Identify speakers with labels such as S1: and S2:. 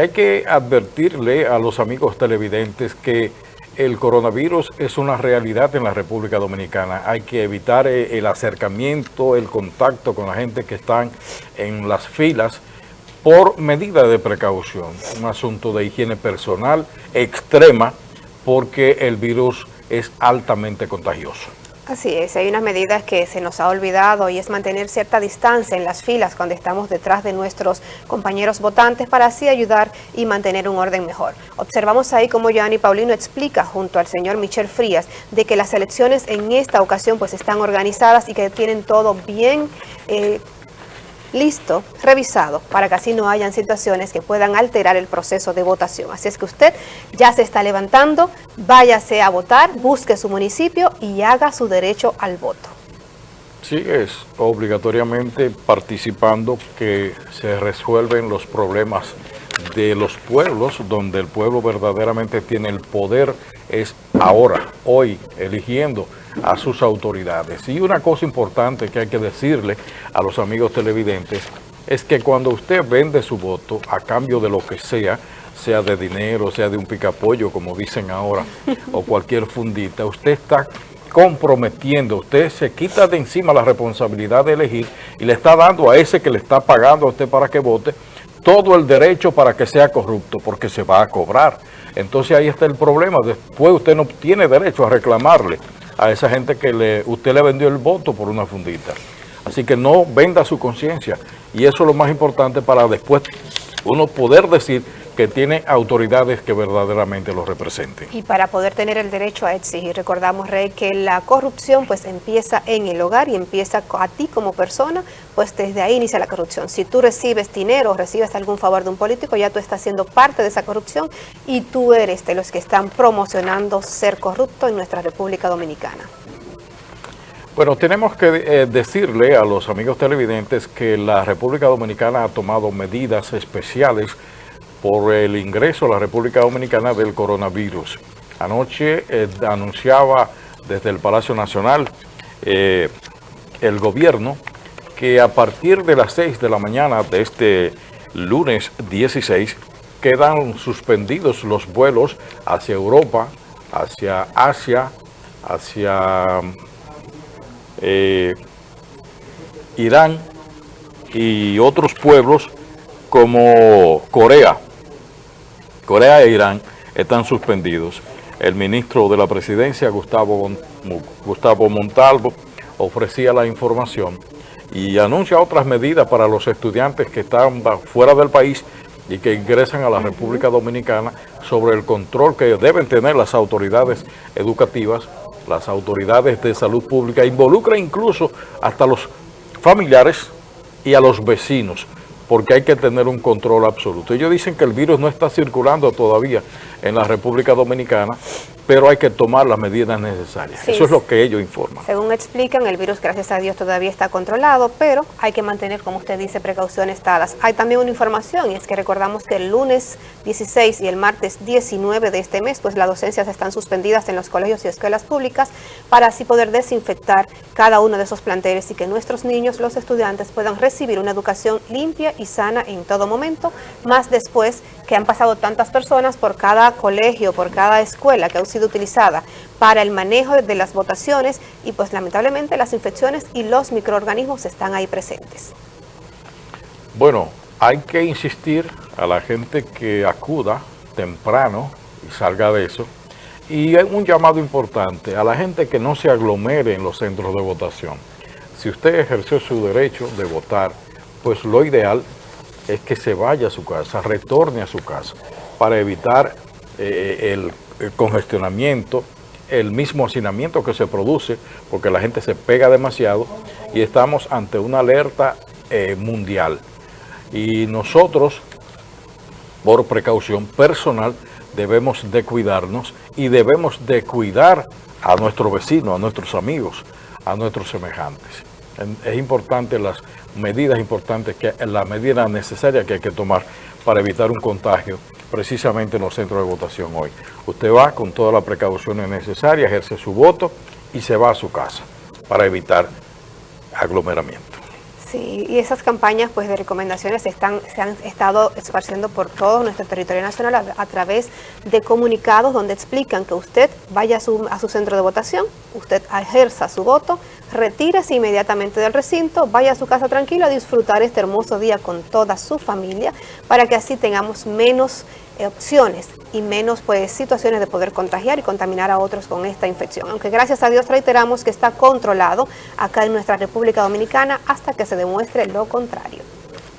S1: Hay que advertirle a los amigos televidentes que el coronavirus es una realidad en la República Dominicana. Hay que evitar eh, el acercamiento, el contacto con la gente que están en las filas por medida de precaución. Un asunto de higiene personal extrema porque el virus es altamente contagioso.
S2: Así es, hay unas medidas que se nos ha olvidado y es mantener cierta distancia en las filas cuando estamos detrás de nuestros compañeros votantes para así ayudar y mantener un orden mejor. Observamos ahí como Gianni Paulino explica junto al señor Michel Frías de que las elecciones en esta ocasión pues están organizadas y que tienen todo bien eh, listo, revisado, para que así no hayan situaciones que puedan alterar el proceso de votación. Así es que usted ya se está levantando, váyase a votar, busque su municipio y haga su derecho al voto.
S1: Sí, es obligatoriamente participando que se resuelven los problemas de los pueblos, donde el pueblo verdaderamente tiene el poder, es ahora, hoy, eligiendo a sus autoridades. Y una cosa importante que hay que decirle a los amigos televidentes es que cuando usted vende su voto a cambio de lo que sea, sea de dinero, sea de un picapollo, como dicen ahora, o cualquier fundita, usted está comprometiendo, usted se quita de encima la responsabilidad de elegir y le está dando a ese que le está pagando a usted para que vote todo el derecho para que sea corrupto, porque se va a cobrar. Entonces ahí está el problema, después usted no tiene derecho a reclamarle a esa gente que le, usted le vendió el voto por una fundita. Así que no venda su conciencia. Y eso es lo más importante para después uno poder decir que tiene autoridades que verdaderamente lo representen.
S2: Y para poder tener el derecho a exigir, recordamos, Rey, que la corrupción pues empieza en el hogar y empieza a ti como persona, pues desde ahí inicia la corrupción. Si tú recibes dinero o recibes algún favor de un político, ya tú estás siendo parte de esa corrupción y tú eres de los que están promocionando ser corrupto en nuestra República Dominicana.
S1: Bueno, tenemos que eh, decirle a los amigos televidentes que la República Dominicana ha tomado medidas especiales por el ingreso a la República Dominicana del coronavirus. Anoche eh, anunciaba desde el Palacio Nacional eh, el gobierno que a partir de las 6 de la mañana de este lunes 16 quedan suspendidos los vuelos hacia Europa, hacia Asia, hacia eh, Irán y otros pueblos como Corea. Corea e Irán están suspendidos. El ministro de la presidencia, Gustavo, Gustavo Montalvo, ofrecía la información y anuncia otras medidas para los estudiantes que están fuera del país y que ingresan a la República Dominicana sobre el control que deben tener las autoridades educativas, las autoridades de salud pública, involucra incluso hasta los familiares y a los vecinos porque hay que tener un control absoluto. Ellos dicen que el virus no está circulando todavía en la República Dominicana, pero hay que tomar las medidas necesarias. Eso es lo que ellos informan.
S2: Según explican, el virus, gracias a Dios, todavía está controlado, pero hay que mantener, como usted dice, precauciones dadas. Hay también una información, y es que recordamos que el lunes 16 y el martes 19 de este mes, pues las docencias están suspendidas en los colegios y escuelas públicas para así poder desinfectar cada uno de esos planteles y que nuestros niños, los estudiantes, puedan recibir una educación limpia y sana en todo momento, más después que han pasado tantas personas por cada colegio, por cada escuela que ha sido utilizada para el manejo de las votaciones y pues lamentablemente las infecciones y los microorganismos están ahí presentes.
S1: Bueno, hay que insistir a la gente que acuda temprano y salga de eso. Y hay un llamado importante a la gente que no se aglomere en los centros de votación. Si usted ejerció su derecho de votar, pues lo ideal es que se vaya a su casa, retorne a su casa, para evitar eh, el, congestionamiento, el mismo hacinamiento que se produce, porque la gente se pega demasiado y estamos ante una alerta eh, mundial. Y nosotros, por precaución personal, debemos de cuidarnos y debemos de cuidar a nuestros vecinos, a nuestros amigos, a nuestros semejantes. Es importante las medidas importantes, que la medida necesaria que hay que tomar para evitar un contagio precisamente en los centros de votación hoy. Usted va con todas las precauciones necesarias, ejerce su voto y se va a su casa para evitar aglomeramiento.
S2: Sí, y esas campañas pues de recomendaciones están, se han estado esparciendo por todo nuestro territorio nacional a, través de comunicados donde explican que usted vaya a su, a su centro de votación, usted ejerza su voto, retírese inmediatamente del recinto, vaya a su casa tranquila a disfrutar este hermoso día con toda su familia para que así tengamos menos opciones y menos pues situaciones de poder contagiar y contaminar a otros con esta infección. Aunque gracias a Dios reiteramos que está controlado acá en nuestra República Dominicana hasta que se demuestre lo contrario.